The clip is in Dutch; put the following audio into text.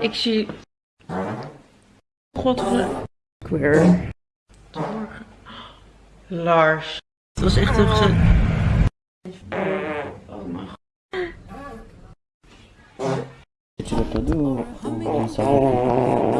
Ik zie... God, queer. Lars. Het was echt een gezin. Oh mijn god. Kecil je dulu. doen? sabar.